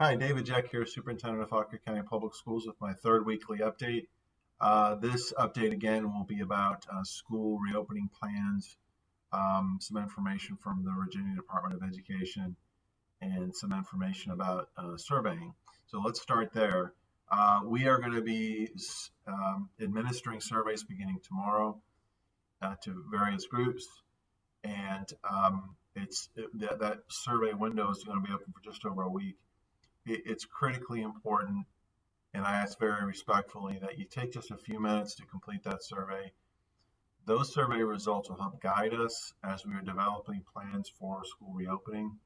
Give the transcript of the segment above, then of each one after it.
Hi, David Jeck here, Superintendent of Fauquier County Public Schools with my third weekly update. Uh, this update again will be about uh, school reopening plans, um, some information from the Virginia Department of Education, and some information about uh, surveying. So let's start there. Uh, we are going to be um, administering surveys beginning tomorrow uh, to various groups, and um, it's it, that, that survey window is going to be open for just over a week. It, it's critically important, and I ask very respectfully that you take just a few minutes to complete that survey. Those survey results will help guide us as we are developing plans for school reopening.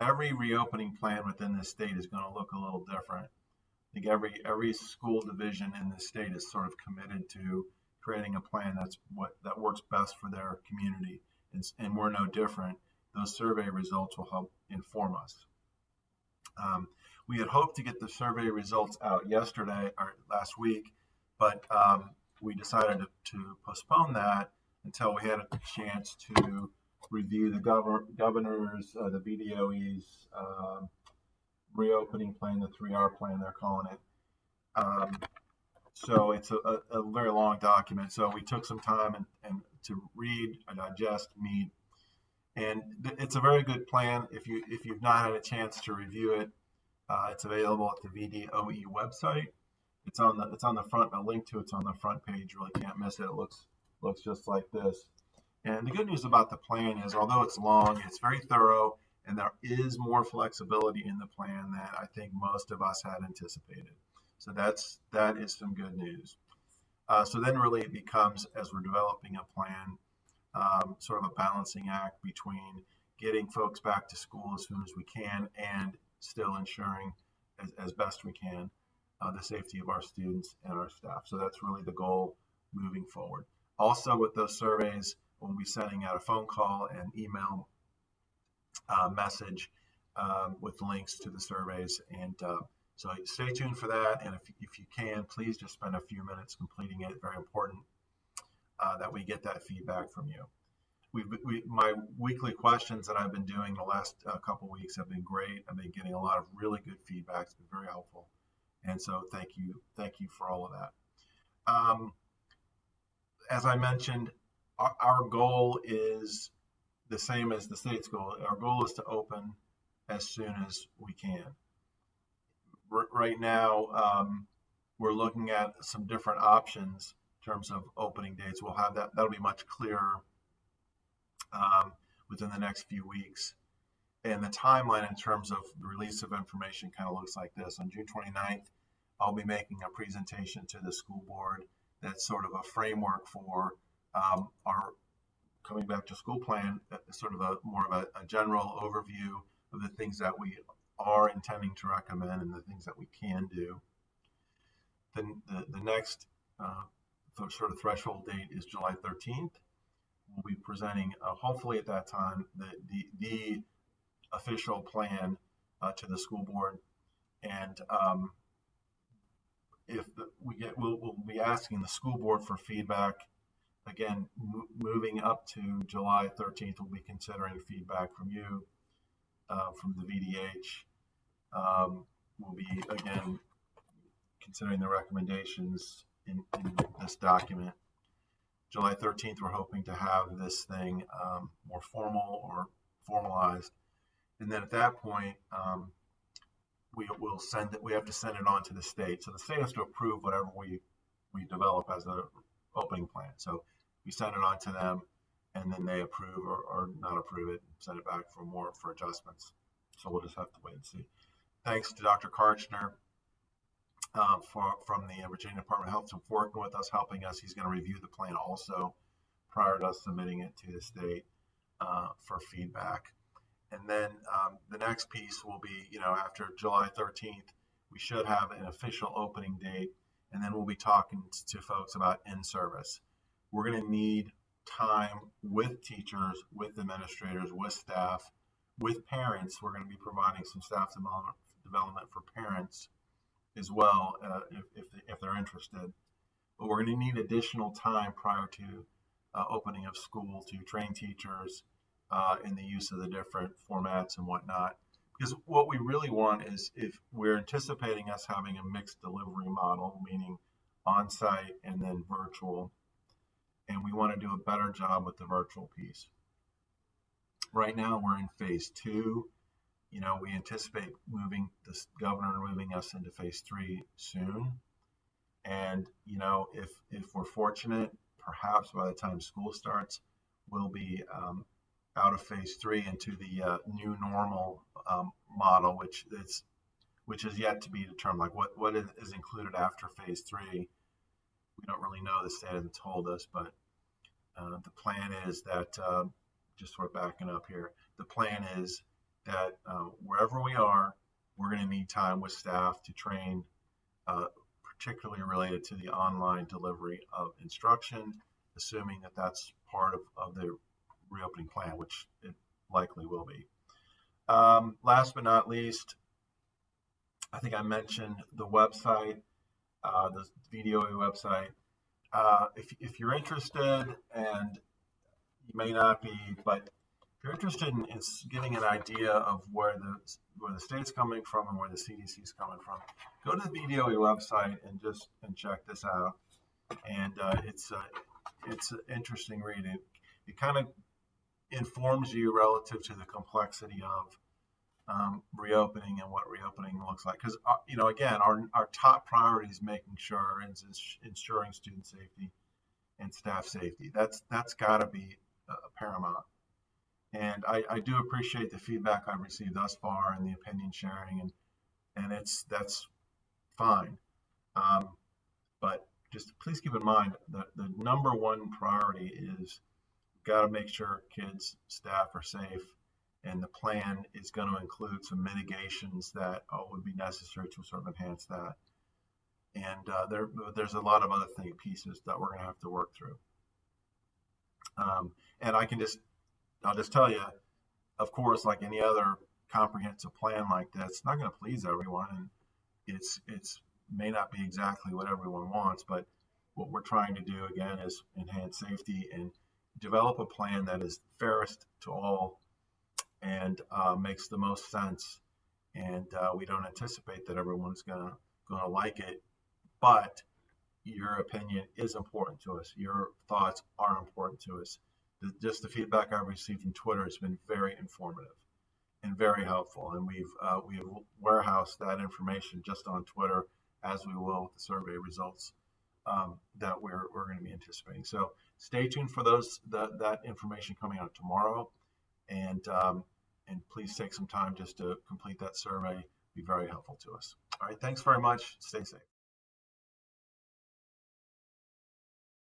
Every reopening plan within the state is going to look a little different. I think every every school division in the state is sort of committed to creating a plan that's what that works best for their community, and, and we're no different. Those survey results will help inform us. Um, we had hoped to get the survey results out yesterday or last week, but um, we decided to, to, postpone that until we had a chance to review the governor, governor's, uh, the VDOE's um, reopening plan, the 3R plan, they're calling it. Um, so it's a, a, a, very long document. So we took some time and, and to read, and digest, meet, and it's a very good plan. If you if you've not had a chance to review it, uh, it's available at the VDOE website. It's on the it's on the front. A link to it's on the front page. Really can't miss it. It looks looks just like this. And the good news about the plan is, although it's long, it's very thorough and there is more flexibility in the plan than I think most of us had anticipated. So that's that is some good news. Uh, so then really it becomes as we're developing a plan, um, sort of a balancing act between getting folks back to school as soon as we can and still ensuring as, as best we can uh, the safety of our students and our staff. So that's really the goal moving forward. Also with those surveys, we'll be sending out a phone call and email uh, message um, with links to the surveys. And uh, so stay tuned for that. And if, if you can, please just spend a few minutes completing it. Very important uh, that we get that feedback from you. We've, we, my weekly questions that I've been doing the last uh, couple weeks have been great. I've been getting a lot of really good feedback. It's been very helpful. And so thank you. Thank you for all of that. Um, as I mentioned, our, our goal is the same as the state's goal. Our goal is to open as soon as we can. R- right now, um, we're looking at some different options terms of opening dates. We'll have that, that'll be much clearer um, within the next few weeks. And the timeline in terms of the release of information kind of looks like this. On June 29th, I'll be making a presentation to the school board that's sort of a framework for um, our coming back to school plan, uh, sort of a more of a, a, general overview of the things that we are intending to recommend and the things that we can do. Then the, the next uh, sort of threshold date is July 13th. We'll be presenting, uh, hopefully at that time, the, the, the official plan uh, to the school board. And um, if the, we get, we'll, we'll be asking the school board for feedback again, moving up to July 13th, we'll be considering feedback from you, uh, from the VDH. Um, we'll be, again, considering the recommendations in, in, this document. July 13th, we're hoping to have this thing um, more formal or formalized. And then at that point, um, we will send it, we have to send it on to the state. So the state has to approve whatever we, we develop as a opening plan. So we send it on to them, and then they approve or, or not approve it, send it back for more for adjustments. So we'll just have to wait and see. Thanks to Dr. Kartchner uh, for, from the Virginia Department of Health for working with us, helping us. He's going to review the plan also prior to us submitting it to the state uh, for feedback. And then um, the next piece will be, you know, after July 13th, we should have an official opening date, and then we'll be talking to folks about in service we're going to need time with teachers, with administrators, with staff, with parents. We're going to be providing some staff development, development for parents as well uh, if, if, if, they're interested. But we're going to need additional time prior to uh, opening of school to train teachers uh, in the use of the different formats and whatnot because what we really want is if we're anticipating us having a mixed delivery model, meaning on-site and then virtual, and we want to do a better job with the virtual piece. Right now, we're in phase two. You know, we anticipate moving this governor moving us into phase three soon. And you know, if if we're fortunate, perhaps by the time school starts, we'll be um, out of phase three into the uh, new normal um, model, which is which is yet to be determined. Like what what is included after phase three, we don't really know. The state hasn't told us, but uh, the plan is that uh, just sort of backing up here. The plan is that uh, wherever we are, we're going to need time with staff to train, uh, particularly related to the online delivery of instruction, assuming that that's part of, of the reopening plan, which it likely will be. Um, last but not least, I think I mentioned the website, uh, the VDOE website. Uh, if, if you're interested, and you may not be, but if you're interested in, in getting an idea of where the where the state's coming from and where the CDC is coming from, go to the VDOE website and just and check this out. And uh, it's it's an interesting read. It, it kind of informs you relative to the complexity of um, reopening and what reopening looks like. Because uh, you know, again, our our top priority is making sure and ensuring student safety and staff safety. That's that's got to be uh, paramount. And I, I do appreciate the feedback I've received thus far and the opinion sharing, and and it's that's fine. Um, but just please keep in mind that the number one priority is got to make sure kids, staff are safe, and the plan is going to include some mitigations that uh, would be necessary to sort of enhance that. And uh, there, there's a lot of other thing pieces that we're going to have to work through. Um, and I can just, I'll just tell you, of course, like any other comprehensive plan like that, it's not going to please everyone, and it's it's may not be exactly what everyone wants, but what we're trying to do again is enhance safety and develop a plan that is fairest to all and uh, makes the most sense. And uh, we don't anticipate that everyone's gonna gonna like it, but your opinion is important to us. Your thoughts are important to us. The, just the feedback I've received from Twitter has been very informative and very helpful. And we've uh, we've warehoused that information just on Twitter, as we will with the survey results um, that we're we're going to be anticipating. So stay tuned for those that that information coming out tomorrow, and um, and please take some time just to complete that survey. Be very helpful to us. All right, thanks very much. Stay safe.